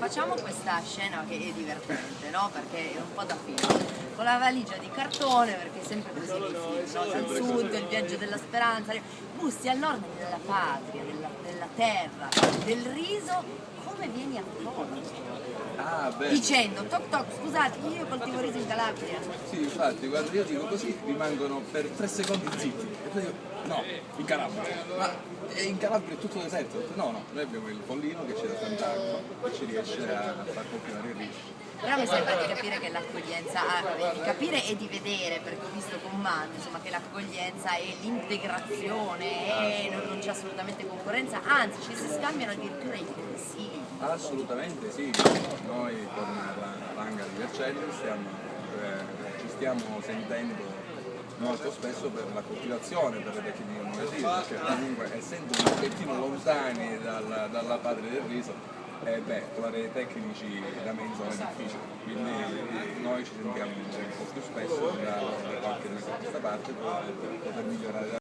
Facciamo questa scena che è divertente, no? Perché è un po' da film. Con la valigia di cartone, perché è sempre così nei film, no? Dal sud, il viaggio della speranza, bussi al nord della patria, della, della terra, del riso, come vieni accolto? Ah, beh. Dicendo, toc toc, scusate, io coltivo riso in Calabria. Sì, infatti, quando io dico così rimangono per tre secondi zitti. E poi io, no, in Calabria. Ma è in Calabria è tutto deserto. No, no, noi abbiamo il pollino che c'è da tant'acqua, che ci riesce a far coltivare il riso. Però mi sembra di capire che l'accoglienza, ah, di capire e di vedere, perché ho visto con mano, insomma, che l'accoglienza è l'integrazione, e non, non c'è assolutamente concorrenza, anzi ci si scambiano addirittura i consigli. Assolutamente sì, noi con la Langa di Vercelli stiamo, eh, ci stiamo sentendo molto spesso per la coltivazione, per le tecniche innovative, perché comunque essendo un pochettino lontani dalla, dalla patria del riso, eh beh, trovare tecnici da mezzo è difficile, quindi noi ci sentiamo un po' più spesso da, da qualche mese a questa parte per poter migliorare